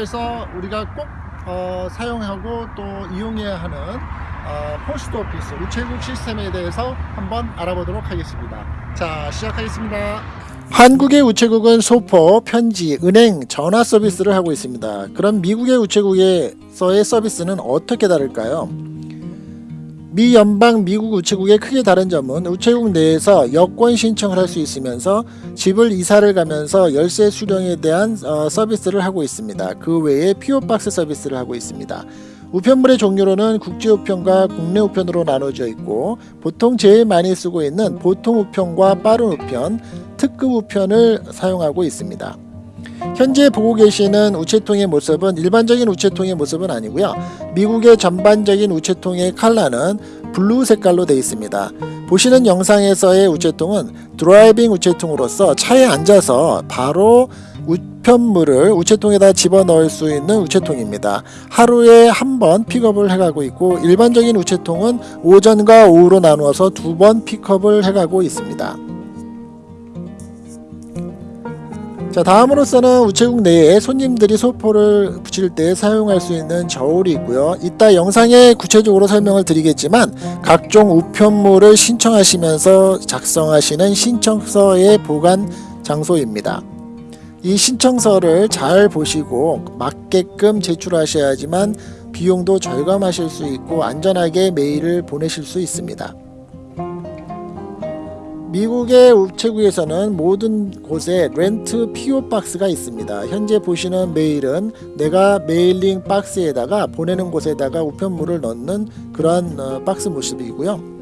미국에서 우리가 꼭 어, 사용하고 또 이용해야 하는 어, 포스트 오피스 우체국 시스템에 대해서 한번 알아보도록 하겠습니다. 자, 시작하겠습니다. 한국의 우체국은 소포, 편지, 은행, 전화 서비스를 하고 있습니다. 그럼 미국의 우체국에서의 서비스는 어떻게 다를까요? 미 연방 미국 우체국의 크게 다른 점은 우체국 내에서 여권 신청을 할 수 있으면서 집을 이사를 가면서 열쇠 수령에 대한 어, 서비스를 하고 있습니다. 그 외에 P.O. box 서비스를 하고 있습니다. 우편물의 종류로는 국제 우편과 국내 우편으로 나눠져 있고 보통 제일 많이 쓰고 있는 보통 우편과 빠른 우편, 특급 우편을 사용하고 있습니다. 현재 보고 계시는 우체통의 모습은 일반적인 우체통의 모습은 아니고요. 미국의 전반적인 우체통의 컬러는 블루 색깔로 되어 있습니다. 보시는 영상에서의 우체통은 driving 우체통으로서 차에 앉아서 바로 우편물을 우체통에다 집어넣을 수 있는 우체통입니다. 하루에 한 번 픽업을 해가고 있고 일반적인 우체통은 오전과 오후로 나누어서 두 번 픽업을 해가고 있습니다. 자 다음으로서는 우체국 내에 손님들이 소포를 붙일 때 사용할 수 있는 저울이 있고요. 이따 영상에 구체적으로 설명을 드리겠지만 각종 우편물을 신청하시면서 작성하시는 신청서의 보관 장소입니다. 이 신청서를 잘 보시고 맞게끔 제출하셔야지만 비용도 절감하실 수 있고 안전하게 메일을 보내실 수 있습니다 미국의 우체국에서는 모든 곳에 rent PO 박스가 있습니다. 현재 보시는 메일은 내가 mailing 박스에다가 보내는 곳에다가 우편물을 넣는 그러한 어, 박스 모습이고요.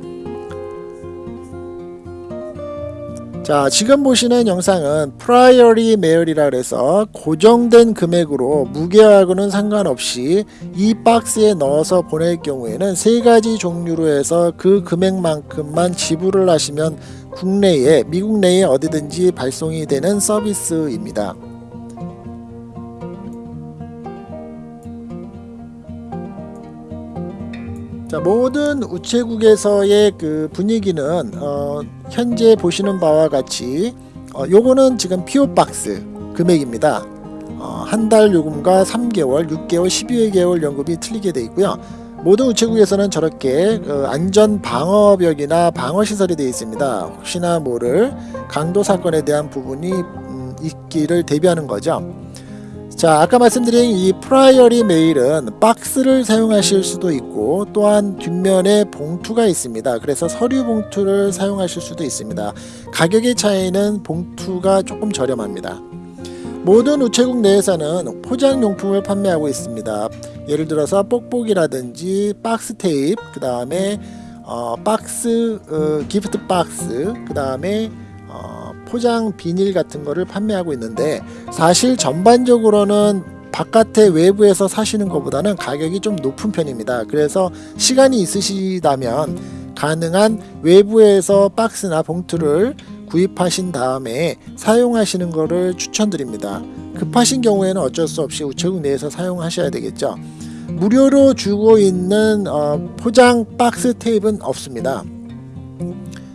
자 지금 보시는 영상은 Priority Mail이라 그래서 고정된 금액으로 무게하고는 상관없이 이 박스에 넣어서 보낼 경우에는 세 가지 종류로 해서 그 금액만큼만 지불을 하시면 국내에 미국 내에 어디든지 발송이 되는 서비스입니다. 자 모든 우체국에서의 그 분위기는 어, 현재 보시는 바와 같이 어, 요거는 지금 PO 박스 금액입니다. 어, 한달 요금과 3개월, 6개월, 12개월 요금이 틀리게 되어 있고요. 모든 우체국에서는 저렇게 그 안전 방어벽이나 방어 시설이 되어 있습니다. 혹시나 모를 강도 사건에 대한 부분이 음, 있기를 대비하는 거죠. 자 아까 말씀드린 이 Priority Mail은 박스를 사용하실 수도 있고 또한 뒷면에 봉투가 있습니다 그래서 서류 봉투를 사용하실 수도 있습니다 가격의 차이는 봉투가 조금 저렴합니다 모든 우체국 내에서는 포장용품을 판매하고 있습니다 예를 들어서 뽁뽁이라든지 박스 테이프 그 다음에 어, 박스 어, gift 박스 그 다음에 포장 비닐 같은 거를 판매하고 있는데 사실 전반적으로는 바깥에 외부에서 사시는 것보다는 가격이 좀 높은 편입니다. 그래서 시간이 있으시다면 가능한 외부에서 박스나 봉투를 구입하신 다음에 사용하시는 것을 추천드립니다. 급하신 경우에는 어쩔 수 없이 우체국 내에서 사용하셔야 되겠죠. 무료로 주고 있는 어, 포장 박스 테이프는 없습니다.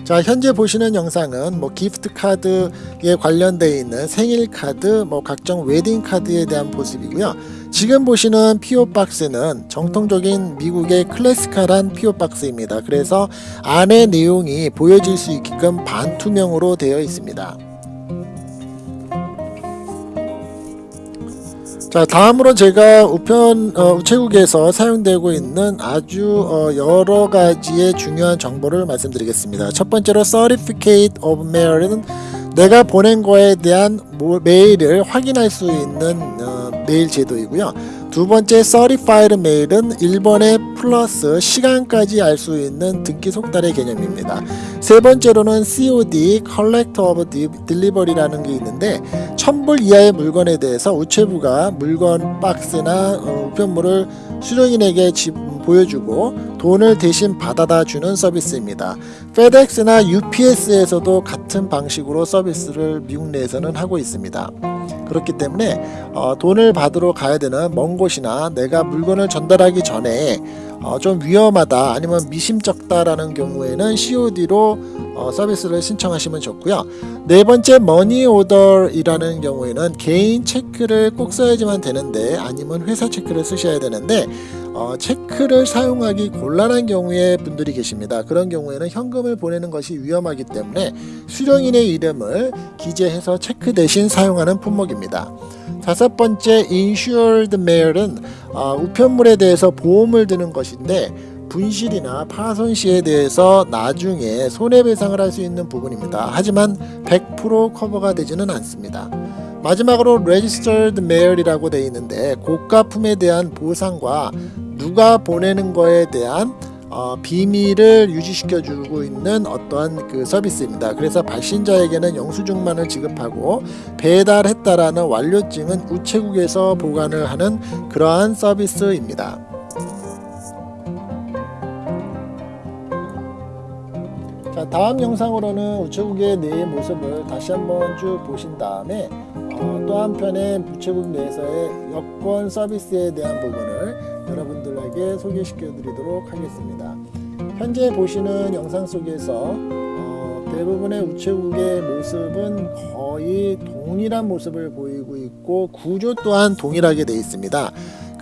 자 현재 보시는 영상은 뭐 gift 카드에 관련되어 있는 생일 카드 뭐 각종 웨딩 카드에 대한 모습이고요. 지금 보시는 PO 박스는 정통적인 미국의 classical한 PO 박스입니다. 그래서 안에 내용이 보여질 수 있게끔 반투명으로 되어 있습니다 자 다음으로 제가 우편 어, 우체국에서 사용되고 있는 아주 어, 여러 가지의 중요한 정보를 말씀드리겠습니다. 첫 번째로 Certificate of Mail은 내가 보낸 거에 대한 메일을 확인할 수 있는 어, 메일 제도이고요. 두 번째 Certified Mail은 1번에 플러스 시간까지 알 수 있는 등기 속달의 개념입니다. 세 번째로는 COD Collect of Delivery라는 게 있는데 1000불 이하의 물건에 대해서 우체부가 물건 박스나 어, 우편물을 수령인에게 집, 보여주고 돈을 대신 받아다 주는 서비스입니다. FedEx나 UPS에서도 같은 방식으로 서비스를 미국 내에서는 하고 있습니다. 그렇기 때문에 어, 돈을 받으러 가야 되는 먼 곳이나 내가 물건을 전달하기 전에 어, 좀 위험하다 아니면 미심쩍다라는 경우에는 COD로 어, 서비스를 신청하시면 좋고요. 네 번째 머니 오더이라는 경우에는 개인 체크를 꼭 써야지만 되는데 아니면 회사 체크를 쓰셔야 되는데 어, 체크를 사용하기 곤란한 경우에 분들이 계십니다. 그런 경우에는 현금을 보내는 것이 위험하기 때문에 수령인의 이름을 기재해서 체크 대신 사용하는 품목입니다. 다섯 번째 insured mail은 어, 우편물에 대해서 보험을 드는 것인데 분실이나 파손 시에 대해서 나중에 손해배상을 할 수 있는 부분입니다. 하지만 100% 커버가 되지는 않습니다. 마지막으로 registered mail이라고 되어 있는데 고가품에 대한 보상과 누가 보내는 거에 대한 어, 비밀을 유지시켜 주고 있는 어떠한 그 서비스입니다. 그래서 발신자에게는 영수증만을 지급하고 배달했다라는 완료증은 우체국에서 보관을 하는 그러한 서비스입니다. 자 다음 영상으로는 우체국의 내 모습을 다시 한번 쭉 보신 다음에 어, 또 한편의 우체국 내에서의 여권 서비스에 대한 부분을 여러분들에게 소개시켜 드리도록 하겠습니다. 현재 보시는 영상 속에서 어, 대부분의 우체국의 모습은 거의 동일한 모습을 보이고 있고 구조 또한 동일하게 되어 있습니다.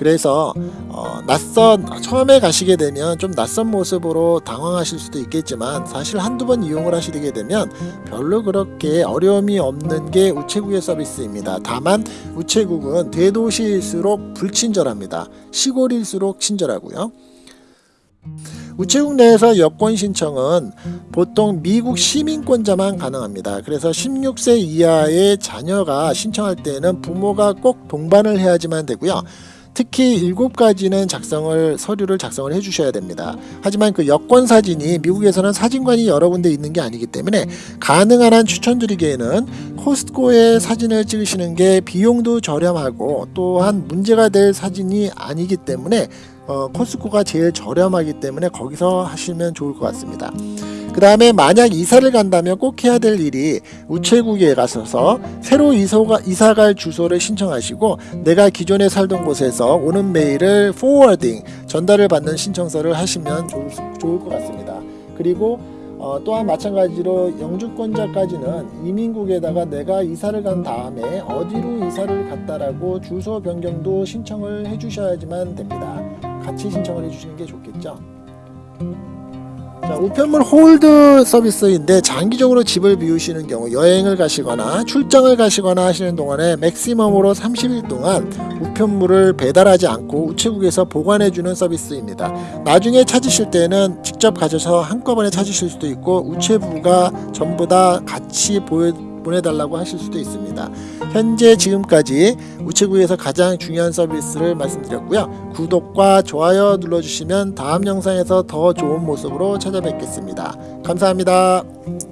그래서 어, 낯선 처음에 가시게 되면 좀 낯선 모습으로 당황하실 수도 있겠지만 사실 한두 번 이용을 하시게 되면 별로 그렇게 어려움이 없는 게 우체국의 서비스입니다. 다만 우체국은 대도시일수록 불친절합니다. 시골일수록 친절하고요. 우체국 내에서 여권 신청은 보통 미국 시민권자만 가능합니다. 그래서 16세 이하의 자녀가 신청할 때는 부모가 꼭 동반을 해야지만 되고요. 특히 일곱 가지는 작성을 서류를 작성을 해주셔야 됩니다. 하지만 그 여권 사진이 미국에서는 사진관이 여러 군데 있는 게 아니기 때문에 가능한 한 추천드리기에는 코스트코에 사진을 찍으시는 게 비용도 저렴하고 또한 문제가 될 사진이 아니기 때문에 어, 코스코가 제일 저렴하기 때문에 거기서 하시면 좋을 것 같습니다. 그 다음에 만약 이사를 간다면 꼭 해야 될 일이 우체국에 가셔서 새로 이소가, 이사갈 주소를 신청하시고 내가 기존에 살던 곳에서 오는 메일을 forwarding 전달을 받는 신청서를 하시면 좋을, 좋을 것 같습니다. 그리고 어, 또한 마찬가지로 영주권자까지는 이민국에다가 내가 이사를 간 다음에 어디로 이사를 갔다라고 주소 변경도 신청을 해주셔야지만 됩니다. 같이 신청을 해주시는 게 좋겠죠. 자, 우편물 hold 서비스인데 장기적으로 집을 비우시는 경우 여행을 가시거나 출장을 가시거나 하시는 동안에 maximum으로 30일 동안 우편물을 배달하지 않고 우체국에서 보관해주는 서비스입니다. 나중에 찾으실 때는 직접 가셔서 한꺼번에 찾으실 수도 있고 우체부가 전부 다 같이 보여 보내달라고 하실 수도 있습니다. 현재 지금까지 우체국에서 가장 중요한 서비스를 말씀드렸고요. 구독과 좋아요 눌러주시면 다음 영상에서 더 좋은 모습으로 찾아뵙겠습니다. 감사합니다.